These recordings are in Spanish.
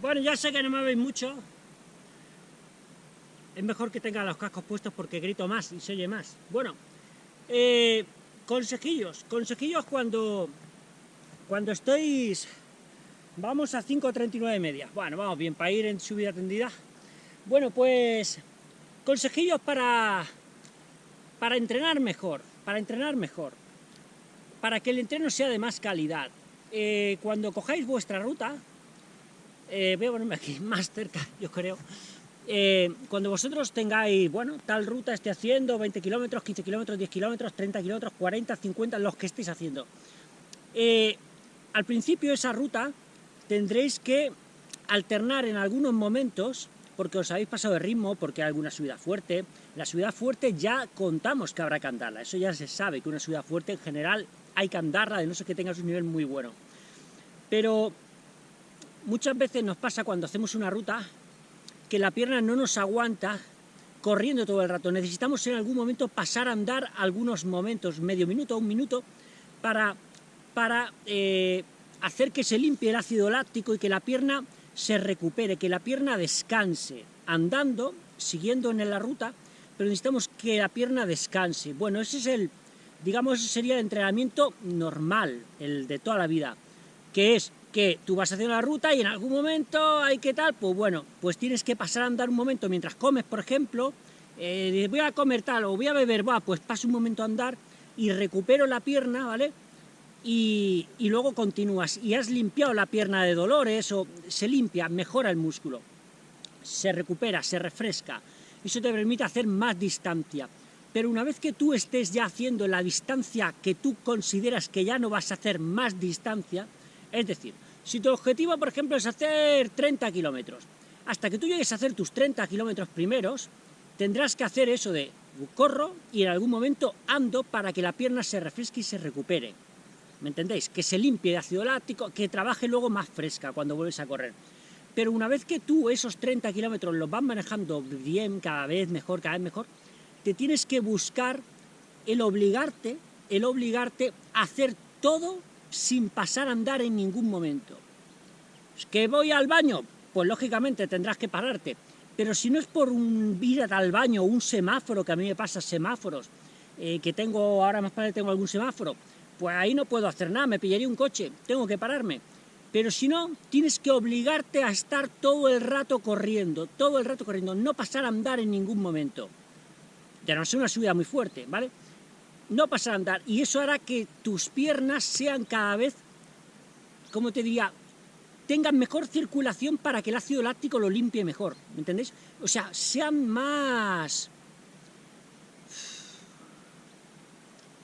Bueno, ya sé que no me veis mucho. Es mejor que tenga los cascos puestos porque grito más y se oye más. Bueno, eh, consejillos. Consejillos cuando, cuando estéis... Vamos a 5.39 media. Bueno, vamos bien, para ir en subida tendida. Bueno, pues... Consejillos para... Para entrenar mejor. Para entrenar mejor. Para que el entreno sea de más calidad. Eh, cuando cojáis vuestra ruta, eh, voy a ponerme aquí más cerca, yo creo, eh, cuando vosotros tengáis, bueno, tal ruta esté haciendo, 20 kilómetros, 15 kilómetros, 10 kilómetros, 30 kilómetros, 40, 50, los que estéis haciendo, al principio esa ruta tendréis que alternar en algunos momentos, porque os habéis pasado de ritmo, porque hay alguna subida fuerte, la subida fuerte ya contamos que habrá que andarla, eso ya se sabe, que una subida fuerte en general hay que andarla, de no ser que tengas un nivel muy bueno. Pero muchas veces nos pasa cuando hacemos una ruta que la pierna no nos aguanta corriendo todo el rato. Necesitamos en algún momento pasar a andar algunos momentos, medio minuto, un minuto, para, para eh, hacer que se limpie el ácido láctico y que la pierna se recupere, que la pierna descanse, andando, siguiendo en la ruta, pero necesitamos que la pierna descanse. Bueno, ese es el digamos, ese sería el entrenamiento normal, el de toda la vida, que es que tú vas haciendo la ruta y en algún momento hay que tal, pues bueno, pues tienes que pasar a andar un momento mientras comes, por ejemplo, eh, voy a comer tal o voy a beber, va, pues paso un momento a andar y recupero la pierna, ¿vale? Y, y, luego continúas, y has limpiado la pierna de dolores, o se limpia, mejora el músculo, se recupera, se refresca, eso te permite hacer más distancia. Pero una vez que tú estés ya haciendo la distancia que tú consideras que ya no vas a hacer más distancia, es decir, si tu objetivo, por ejemplo, es hacer 30 kilómetros, hasta que tú llegues a hacer tus 30 kilómetros primeros, tendrás que hacer eso de corro y en algún momento ando para que la pierna se refresque y se recupere. ¿Me entendéis? Que se limpie de ácido láctico, que trabaje luego más fresca cuando vuelves a correr. Pero una vez que tú esos 30 kilómetros los vas manejando bien, cada vez mejor, cada vez mejor, te tienes que buscar el obligarte, el obligarte a hacer todo sin pasar a andar en ningún momento. ¿Que voy al baño? Pues lógicamente tendrás que pararte, pero si no es por un ir al baño un semáforo, que a mí me pasa semáforos, eh, que tengo, ahora más tarde tengo algún semáforo, pues ahí no puedo hacer nada, me pillaría un coche, tengo que pararme. Pero si no, tienes que obligarte a estar todo el rato corriendo, todo el rato corriendo, no pasar a andar en ningún momento de no ser una subida muy fuerte, ¿vale? No pasar a andar, y eso hará que tus piernas sean cada vez, como te diría, tengan mejor circulación para que el ácido láctico lo limpie mejor, ¿me entendéis? O sea, sean más...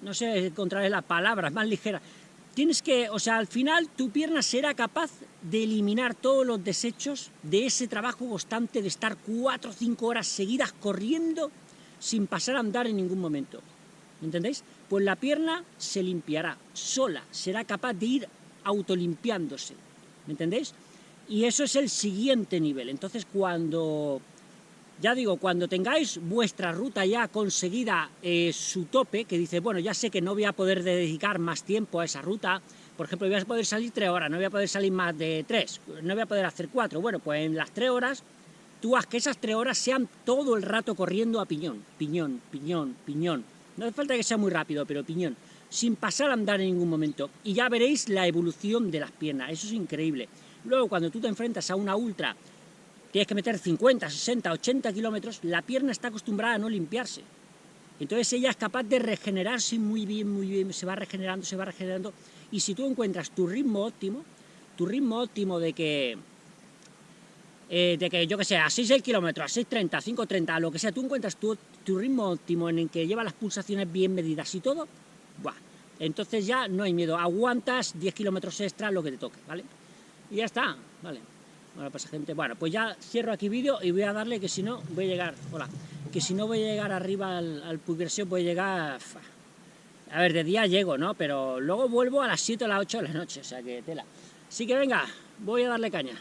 No sé encontraré la palabra, más ligera. Tienes que, o sea, al final tu pierna será capaz de eliminar todos los desechos de ese trabajo constante de estar cuatro o cinco horas seguidas corriendo sin pasar a andar en ningún momento. ¿Me entendéis? Pues la pierna se limpiará sola, será capaz de ir autolimpiándose. ¿Me entendéis? Y eso es el siguiente nivel. Entonces, cuando, ya digo, cuando tengáis vuestra ruta ya conseguida eh, su tope, que dice, bueno, ya sé que no voy a poder dedicar más tiempo a esa ruta, por ejemplo, voy a poder salir tres horas, no voy a poder salir más de tres, no voy a poder hacer cuatro, bueno, pues en las tres horas tú haz que esas tres horas sean todo el rato corriendo a piñón, piñón, piñón, piñón. No hace falta que sea muy rápido, pero piñón, sin pasar a andar en ningún momento. Y ya veréis la evolución de las piernas, eso es increíble. Luego, cuando tú te enfrentas a una ultra, tienes que meter 50, 60, 80 kilómetros, la pierna está acostumbrada a no limpiarse. Entonces ella es capaz de regenerarse muy bien, muy bien, se va regenerando, se va regenerando. Y si tú encuentras tu ritmo óptimo, tu ritmo óptimo de que eh, de que yo que sé, a 6 kilómetros, a 6.30, 5.30, lo que sea, tú encuentras tu, ritmo óptimo en el que lleva las pulsaciones bien medidas y todo, buah, entonces ya no hay miedo, aguantas 10 kilómetros extra lo que te toque, ¿vale? Y ya está, ¿vale? Bueno, pues gente, bueno, pues ya cierro aquí vídeo y voy a darle que si no voy a llegar, hola, que si no voy a llegar arriba al, al voy a llegar, a ver, de día llego, ¿no? Pero luego vuelvo a las 7 o las 8 de la noche, o sea que tela. Así que venga, voy a darle caña.